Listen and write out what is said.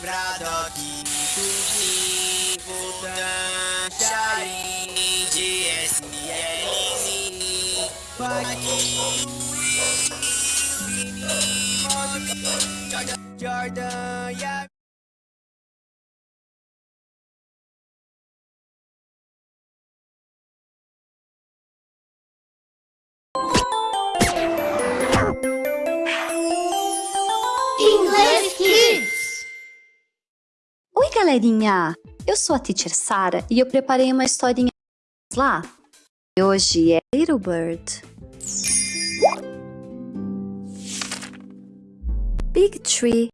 Braddock, Voltan, Charin, DSL, Paquinho, Vini, Jordan a English galerinha! Eu sou a Teacher Sara e eu preparei uma historinha lá. E hoje é Little Bird. Big Tree